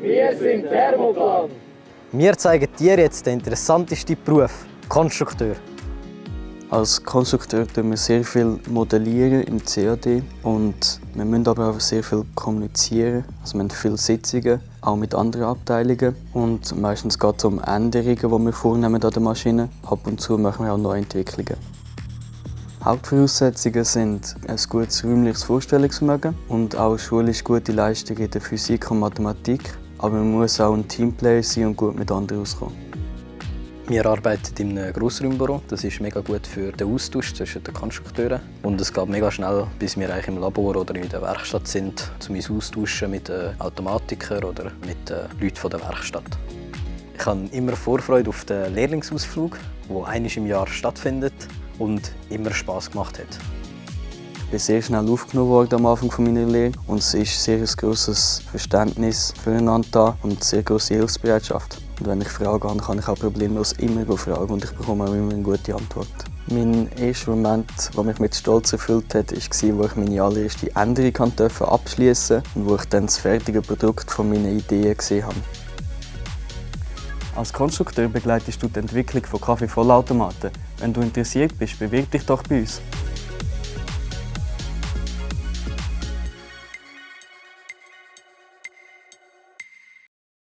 Wir sind Thermoplan. Wir zeigen dir jetzt den interessantesten Beruf, Konstrukteur. Als Konstrukteur tun wir sehr viel modellieren im CAD und wir müssen aber auch sehr viel kommunizieren. Also wir haben viele Sitzungen, auch mit anderen Abteilungen und meistens geht es um Änderungen, die wir vornehmen an der Maschine. Ab und zu machen wir auch Neuentwicklungen. Hauptvoraussetzungen sind ein gutes räumliches Vorstellungsvermögen und auch schulisch gute Leistung in der Physik und Mathematik. Aber man muss auch ein Teamplayer sein und gut mit anderen auskommen. Wir arbeiten in einem Grossraumbüro. Das ist mega gut für den Austausch zwischen den Konstrukteuren. Und es geht mega schnell, bis wir eigentlich im Labor oder in der Werkstatt sind, um uns austauschen mit den Automatikern oder mit den Leuten der Werkstatt. Ich habe immer Vorfreude auf den Lehrlingsausflug, der einmal im Jahr stattfindet und immer Spass gemacht hat. Ich bin sehr schnell aufgenommen worden am Anfang meiner Lehre und es ist sehr ein grosses Verständnis füreinander und eine sehr grosse Hilfsbereitschaft. Und wenn ich Fragen habe, kann ich auch problemlos immer fragen und ich bekomme auch immer eine gute Antwort. Mein erster Moment, der mich mit Stolz erfüllt hat, war, als ich meine allererste Änderung abschließen durfte und wo ich dann das fertige Produkt von meinen Ideen gesehen habe. Als Konstrukteur begleitest du die Entwicklung von Kaffeevollautomaten. Wenn du interessiert bist, bewirb dich doch bei uns.